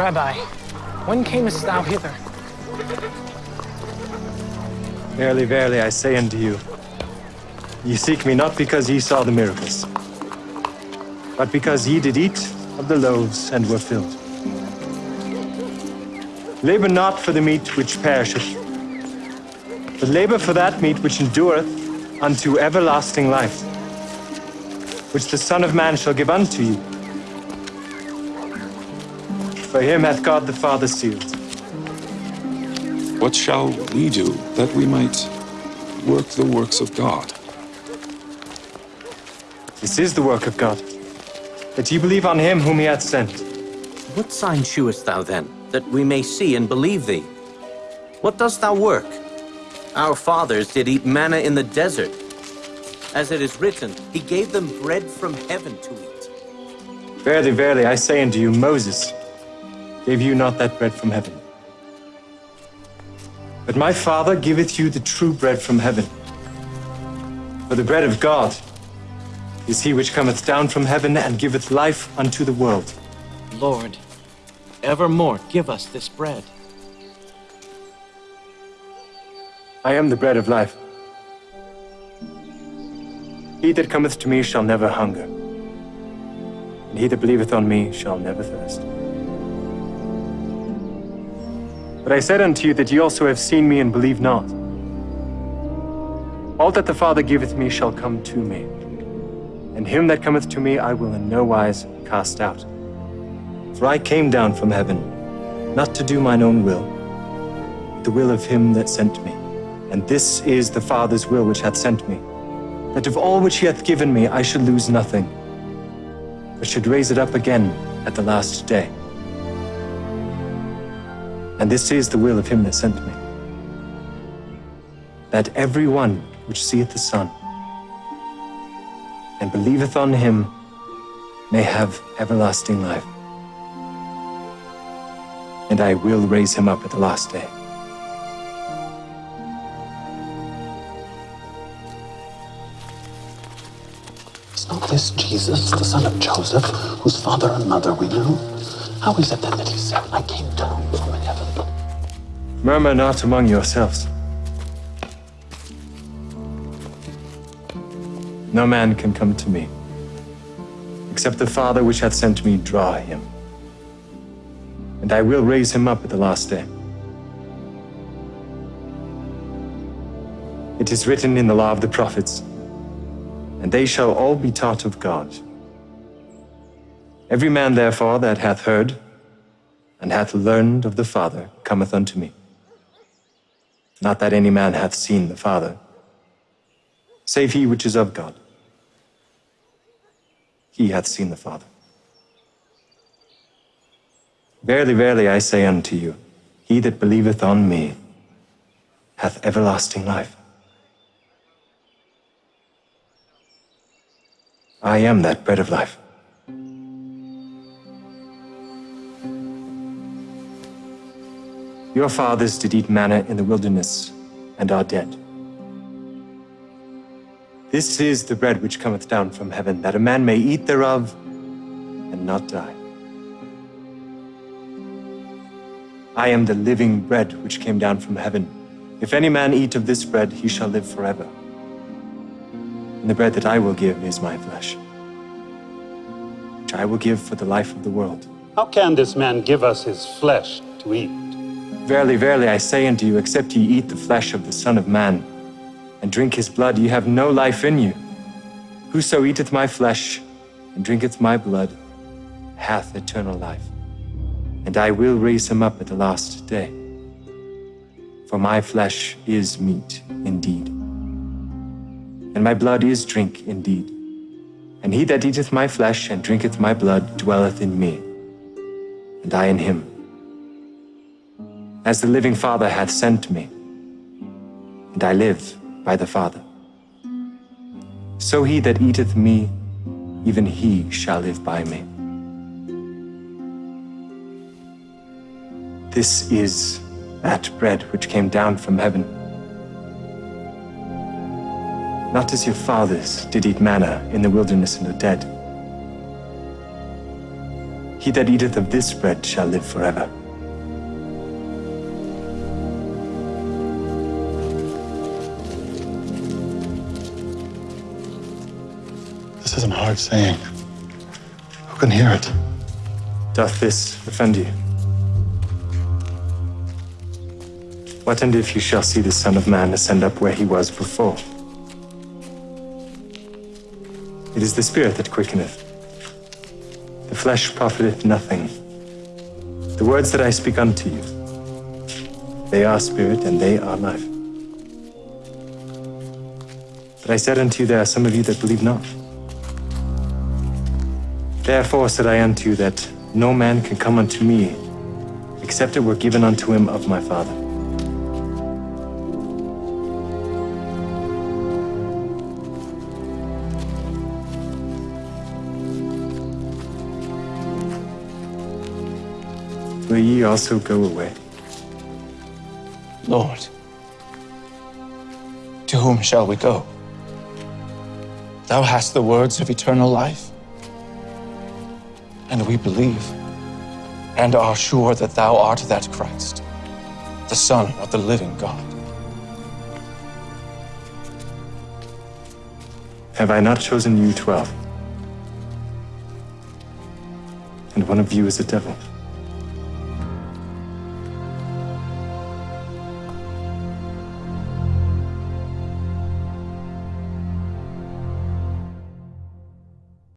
Rabbi, when camest thou hither? Verily, verily, I say unto you, ye seek me not because ye saw the miracles, but because ye did eat of the loaves and were filled. Labor not for the meat which perisheth, but labor for that meat which endureth unto everlasting life, which the Son of Man shall give unto you. For him hath God the Father sealed. What shall we do that we might work the works of God? This is the work of God, that ye believe on him whom he hath sent. What sign shewest thou then, that we may see and believe thee? What dost thou work? Our fathers did eat manna in the desert. As it is written, he gave them bread from heaven to eat. Verily, verily, I say unto you, Moses gave you not that bread from heaven. But my Father giveth you the true bread from heaven. For the bread of God is he which cometh down from heaven and giveth life unto the world. Lord, evermore give us this bread. I am the bread of life. He that cometh to me shall never hunger, and he that believeth on me shall never thirst. But I said unto you that ye also have seen me and believe not. All that the Father giveth me shall come to me, and him that cometh to me I will in no wise cast out. For I came down from heaven, not to do mine own will, but the will of him that sent me. And this is the Father's will which hath sent me, that of all which he hath given me I should lose nothing, but should raise it up again at the last day. And this is the will of him that sent me, that every one which seeth the Son and believeth on him may have everlasting life. And I will raise him up at the last day. Is not this Jesus, the son of Joseph, whose father and mother we knew? How is it then that he said, I came down from heaven? Murmur not among yourselves. No man can come to me, except the Father which hath sent me draw him. And I will raise him up at the last day. It is written in the law of the prophets, and they shall all be taught of God. Every man, therefore, that hath heard and hath learned of the Father cometh unto me. Not that any man hath seen the Father, save he which is of God. He hath seen the Father. Verily, verily, I say unto you, he that believeth on me hath everlasting life. I am that bread of life. Your fathers did eat manna in the wilderness and are dead. This is the bread which cometh down from heaven, that a man may eat thereof and not die. I am the living bread which came down from heaven. If any man eat of this bread, he shall live forever. And the bread that I will give is my flesh, which I will give for the life of the world. How can this man give us his flesh to eat? Verily, verily, I say unto you, except ye eat the flesh of the Son of Man, and drink his blood, ye have no life in you. Whoso eateth my flesh, and drinketh my blood, hath eternal life. And I will raise him up at the last day. For my flesh is meat indeed, and my blood is drink indeed. And he that eateth my flesh and drinketh my blood dwelleth in me, and I in him. As the living Father hath sent me, and I live by the Father. So he that eateth me, even he shall live by me. This is that bread which came down from heaven. Not as your fathers did eat manna in the wilderness and are dead. He that eateth of this bread shall live forever. Hard saying. Who can hear it? Doth this offend you? What and if you shall see the Son of Man ascend up where he was before? It is the Spirit that quickeneth. The flesh profiteth nothing. The words that I speak unto you, they are spirit and they are life. But I said unto you, there are some of you that believe not. Therefore said I unto you that no man can come unto me except it were given unto him of my Father. Will ye also go away? Lord, to whom shall we go? Thou hast the words of eternal life. And we believe and are sure that thou art that Christ, the Son of the living God. Have I not chosen you twelve? And one of you is a devil.